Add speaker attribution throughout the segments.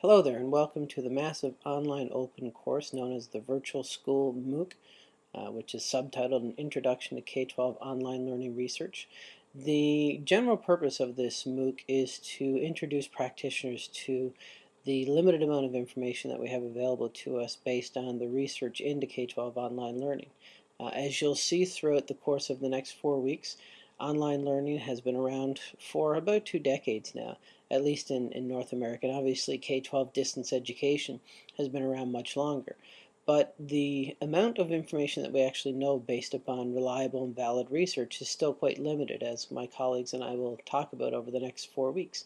Speaker 1: Hello there and welcome to the massive online open course known as the Virtual School MOOC, uh, which is subtitled An Introduction to K-12 Online Learning Research. The general purpose of this MOOC is to introduce practitioners to the limited amount of information that we have available to us based on the research into K-12 online learning. Uh, as you'll see throughout the course of the next four weeks, online learning has been around for about two decades now, at least in, in North America. And obviously K-12 distance education has been around much longer. But the amount of information that we actually know based upon reliable and valid research is still quite limited, as my colleagues and I will talk about over the next four weeks.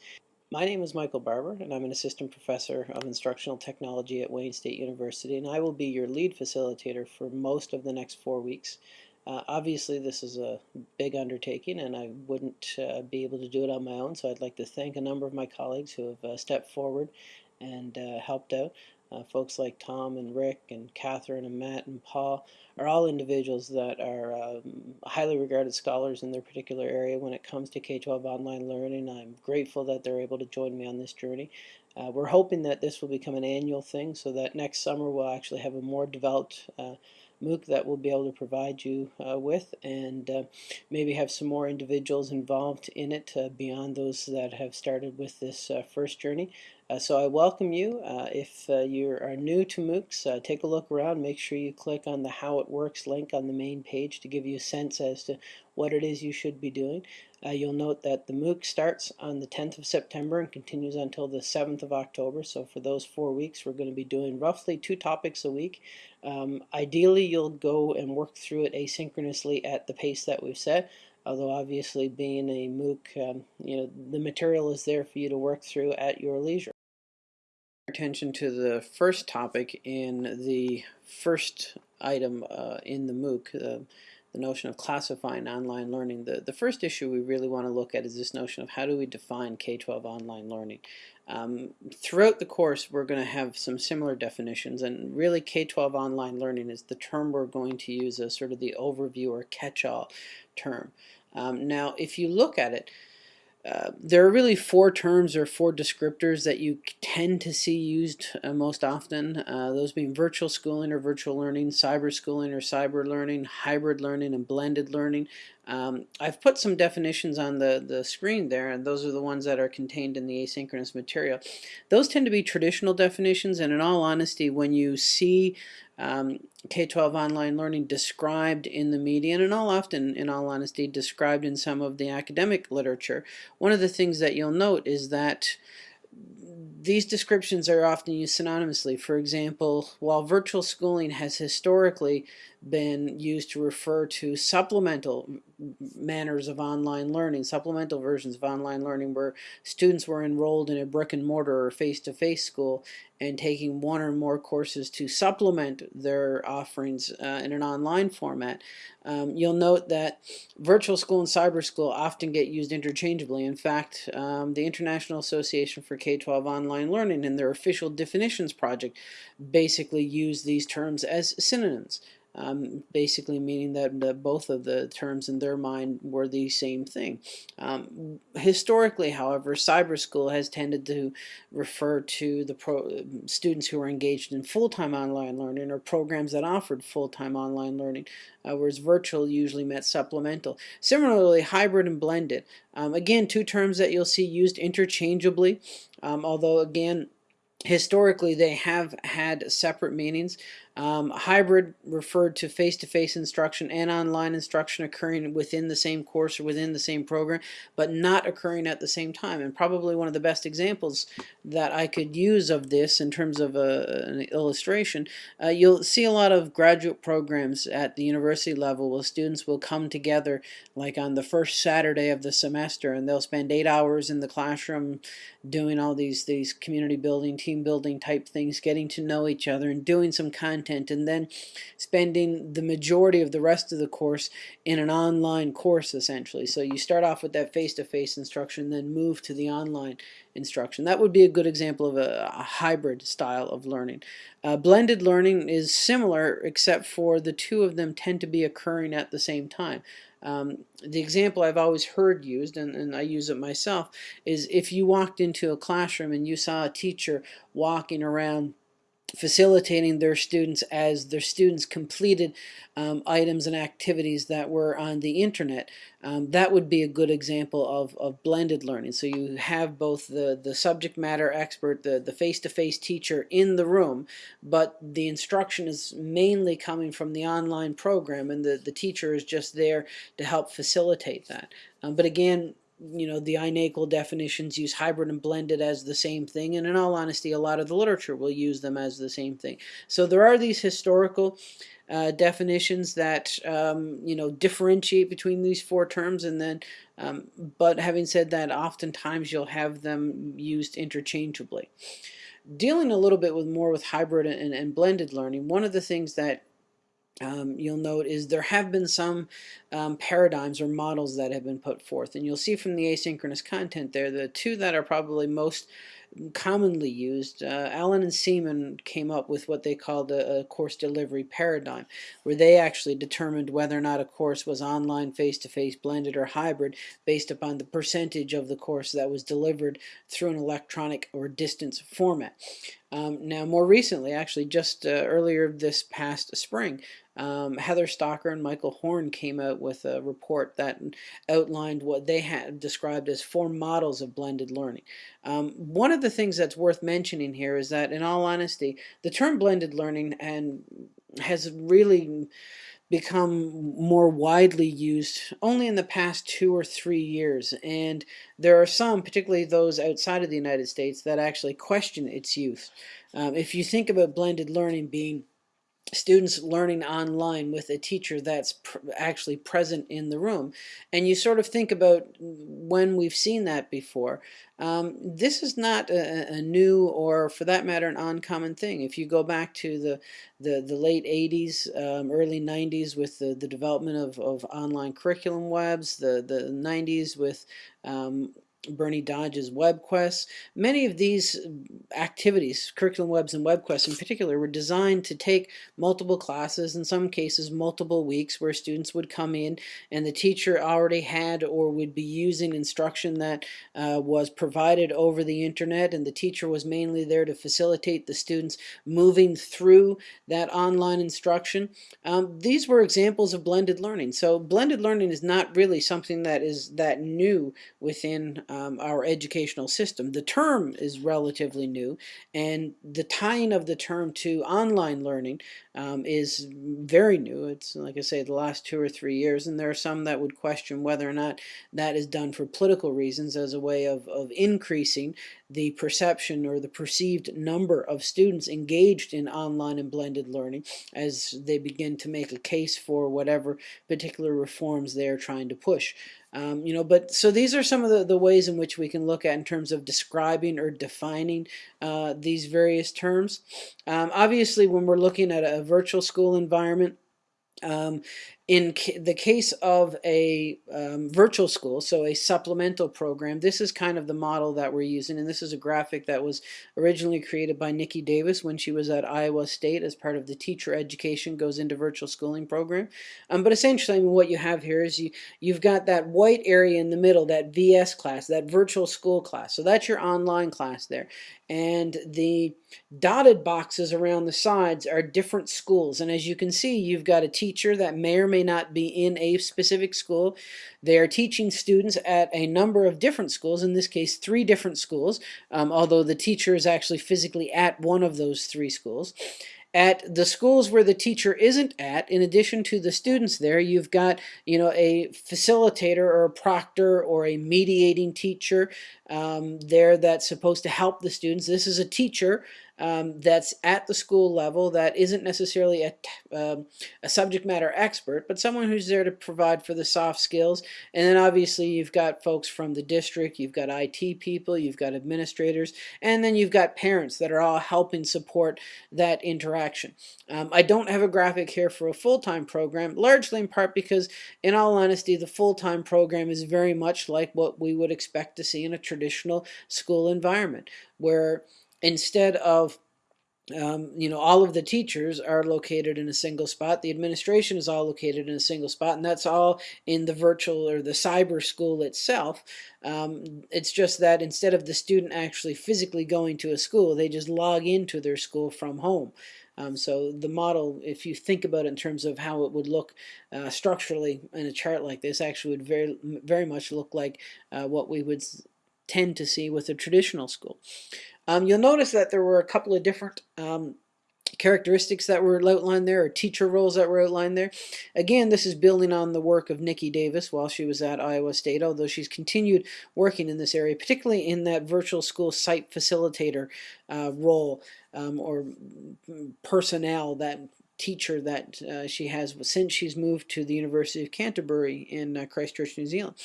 Speaker 1: My name is Michael Barbour, and I'm an assistant professor of instructional technology at Wayne State University, and I will be your lead facilitator for most of the next four weeks. Uh, obviously, this is a big undertaking, and I wouldn't uh, be able to do it on my own, so I'd like to thank a number of my colleagues who have uh, stepped forward and uh, helped out. Uh, folks like Tom and Rick and Catherine and Matt and Paul are all individuals that are um, highly regarded scholars in their particular area when it comes to K-12 online learning. I'm grateful that they're able to join me on this journey. Uh, we're hoping that this will become an annual thing so that next summer we'll actually have a more developed MOOC that we'll be able to provide you uh, with and uh, maybe have some more individuals involved in it uh, beyond those that have started with this first journey. Uh, so I welcome you. Uh, if you are new to MOOCs, take a look around. Make sure you click on the How It Works link on the main page to give you a sense as to what it is you should be doing. Uh, you'll note that the MOOC starts on the 10th of September and continues until the 7th of October. So for those four weeks, we're going to be doing roughly two topics a week. Um, ideally, you'll go and work through it asynchronously at the pace that we've set. Although obviously being a MOOC, um, you know, the material is there for you to work through at your leisure. Attention to the first topic in the first item uh, in the MOOC. Uh, the notion of classifying online learning, the, the first issue we really want to look at is this notion of how do we define K-12 online learning. Um, throughout the course we're going to have some similar definitions and really K-12 online learning is the term we're going to use as sort of the overview or catch-all term. Um, now if you look at it, uh, there are really four terms or four descriptors that you tend to see used uh, most often, uh, those being virtual schooling or virtual learning, cyber schooling or cyber learning, hybrid learning, and blended learning. Um, I've put some definitions on the, the screen there, and those are the ones that are contained in the asynchronous material. Those tend to be traditional definitions, and in all honesty, when you see um, K-12 online learning described in the media, and all often, in all honesty, described in some of the academic literature, one of the things that you'll note is that these descriptions are often used synonymously. For example, while virtual schooling has historically been used to refer to supplemental manners of online learning, supplemental versions of online learning where students were enrolled in a brick and mortar or face-to-face -face school and taking one or more courses to supplement their offerings uh, in an online format. Um, you'll note that virtual school and cyber school often get used interchangeably. In fact, um, the International Association for K-12 Online Learning in their official definitions project basically use these terms as synonyms um, basically meaning that, both of the terms in their mind were the same thing. Um, historically, however, cyber school has tended to refer to the pro students who are engaged in full-time online learning or programs that offered full-time online learning, uh, whereas virtual usually meant supplemental. Similarly, hybrid and blended. Um, again, two terms that you'll see used interchangeably, um, although again, historically they have had separate meanings. Um, hybrid referred to face-to-face -face instruction and online instruction occurring within the same course or within the same program, but not occurring at the same time. And probably one of the best examples that I could use of this in terms of a, an illustration, uh, you'll see a lot of graduate programs at the university level where students will come together like on the first Saturday of the semester and they'll spend eight hours in the classroom doing all these, these community building, team building type things, getting to know each other and doing some content content and then spending the majority of the rest of the course in an online course essentially. So you start off with that face-to-face -face instruction then move to the online instruction. That would be a good example of a, a hybrid style of learning. Uh, blended learning is similar except for the two of them tend to be occurring at the same time. Um, the example I've always heard used, and, and I use it myself, is if you walked into a classroom and you saw a teacher walking around facilitating their students as their students completed um, items and activities that were on the internet. Um, that would be a good example of, of blended learning. So you have both the, the subject matter expert, the, the face-to-face -face teacher in the room, but the instruction is mainly coming from the online program and the, the teacher is just there to help facilitate that. Um, but again, you know, the INACOL definitions use hybrid and blended as the same thing, and in all honesty, a lot of the literature will use them as the same thing. So there are these historical uh, definitions that, um, you know, differentiate between these four terms, and then, um, but having said that, oftentimes you'll have them used interchangeably. Dealing a little bit with more with hybrid and, and blended learning, one of the things that um, you'll note is there have been some um, paradigms or models that have been put forth and you'll see from the asynchronous content there the two that are probably most commonly used. Uh, Allen and Seaman came up with what they called a, a, course delivery paradigm, where they actually determined whether or not a course was online, face-to-face, -face, blended, or hybrid based upon the percentage of the course that was delivered through an electronic or distance format. Um, now, more recently, actually just uh, earlier this past spring, um, Heather Staker and Michael Horn came out with a report that outlined what they had described as four models of blended learning. Um, one of the things that's worth mentioning here is that, in all honesty, the term blended learning and has really become more widely used only in the past two or three years and there are some particularly those outside of the United States that actually question its use um, if you think about blended learning being students learning online with a teacher that's pr actually present in the room. And you sort of think about when we've seen that before. Um, this is not a, a, new or for that matter an uncommon thing. If you go back to the, the, the late 80s, um, early 90s with the, the development of, of online curriculum webs, the, the 90s with um, Bernie Dodge's WebQuest. Many of these activities, curriculum webs and WebQuest in particular, were designed to take multiple classes, in some cases multiple weeks, where students would come in and the teacher already had or would be using instruction that uh, was provided over the internet and the teacher was mainly there to facilitate the students moving through that online instruction. Um, these were examples of blended learning. So blended learning is not really something that is that new within um, our educational system. The term is relatively new, and the tying of the term to online learning um, is very new. It's, like I say, the last two or three years, and there are some that would question whether or not that is done for political reasons as a way of, of increasing the perception or the perceived number of students engaged in online and blended learning as they begin to make a case for whatever particular reforms they're trying to push. Um, you know, but so these are some of the, the ways in which we can look at in terms of describing or defining uh, these various terms. Um, obviously, when we're looking at a virtual school environment, um, in the case of a um, virtual school, so a supplemental program, this is kind of the model that we're using, and this is a graphic that was originally created by Niki Davis when she was at Iowa State as part of the Teacher Education Goes into Virtual Schooling program. Um, but essentially, I mean, what you have here is you, you've got that white area in the middle, that VS class, that virtual school class. So that's your online class there. And the dotted boxes around the sides are different schools. And as you can see, you've got a teacher that may or may not be in a specific school. They are teaching students at a number of different schools, in this case three different schools, um, although the teacher is actually physically at one of those three schools. At the schools where the teacher isn't at, in addition to the students there, you've got you know a facilitator or a proctor or a mediating teacher um, there that's supposed to help the students. This is a teacher um, that's at the school level that isn't necessarily a, um, a subject matter expert, but someone who's there to provide for the soft skills. And then obviously you've got folks from the district, you've got IT people, you've got administrators, and then you've got parents that are all helping support that interaction. Um, I don't have a graphic here for a full-time program, largely in part because, in all honesty, the full-time program is very much like what we would expect to see in a traditional school environment, where instead of um, you know, all of the teachers are located in a single spot. The administration is all located in a single spot, and that's all in the virtual or the cyber school itself. Um, it's just that instead of the student actually physically going to a school, they just log into their school from home. Um, so the model, if you think about it in terms of how it would look uh, structurally in a chart like this, actually would very, very much look like uh, what we would tend to see with a traditional school. Um, you'll notice that there were a couple of different um, characteristics that were outlined there or teacher roles that were outlined there. Again, this is building on the work of Niki Davis while she was at Iowa State, although she's continued working in this area, particularly in that virtual school site facilitator uh, role um, or personnel that teacher that uh, she has since she's moved to the University of Canterbury in uh, Christchurch, New Zealand.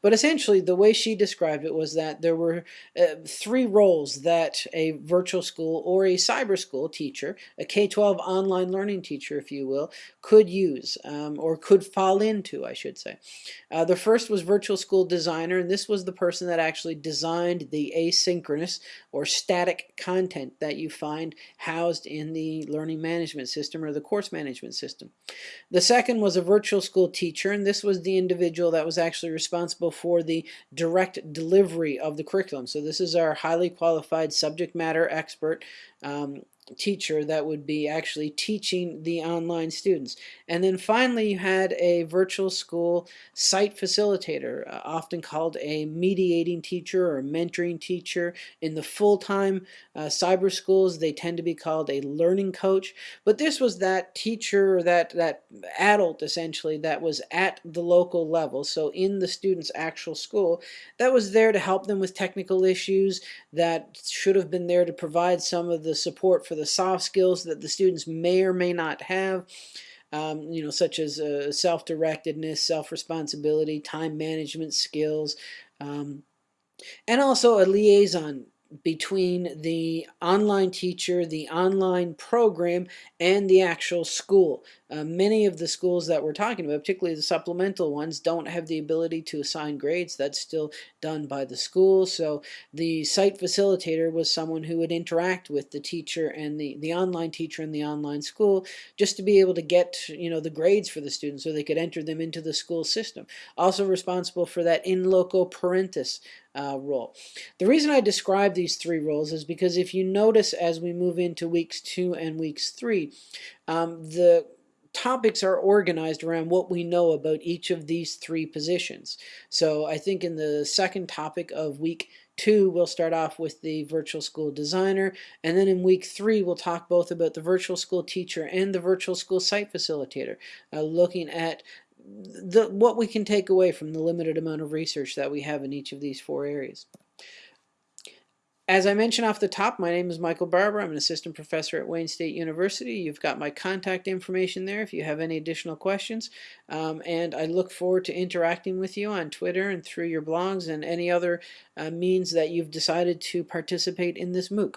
Speaker 1: But essentially, the way she described it was that there were uh, three roles that a virtual school or a cyber school teacher, a K-12 online learning teacher, if you will, could use um, or could fall into, I should say. Uh, the first was virtual school designer, and this was the person that actually designed the asynchronous or static content that you find housed in the learning management system or the course management system. The second was a virtual school teacher, and this was the individual that was actually responsible for the direct delivery of the curriculum. So this is our highly qualified subject matter expert um, teacher that would be actually teaching the online students. And then finally you had a virtual school site facilitator, uh, often called a mediating teacher or mentoring teacher. In the full-time uh, cyber schools they tend to be called a learning coach. But this was that teacher, that, that adult essentially that was at the local level, so in the student's actual school, that was there to help them with technical issues, that should have been there to provide some of the support for the soft skills that the students may or may not have. Um, you know, such as uh, self-directedness, self-responsibility, time management skills, um, and also a liaison between the online teacher, the online program, and the actual school. Uh, many of the schools that we're talking about, particularly the supplemental ones, don't have the ability to assign grades. That's still done by the school. So the site facilitator was someone who would interact with the teacher and the, the online teacher and the online school just to be able to get you know the grades for the students so they could enter them into the school system. Also responsible for that in loco parentis uh, role. The reason I describe these three roles is because if you notice as we move into weeks two and weeks three, um, the topics are organized around what we know about each of these three positions. So I think in the second topic of week two, we'll start off with the virtual school designer. And then in week three, we'll talk both about the virtual school teacher and the virtual school site facilitator, uh, looking at the, what we can take away from the limited amount of research that we have in each of these four areas. As I mentioned off the top, my name is Michael Barbour. I'm an assistant professor at Wayne State University. You've got my contact information there if you have any additional questions. Um, and I look forward to interacting with you on Twitter and through your blogs and any other uh, means that you've decided to participate in this MOOC.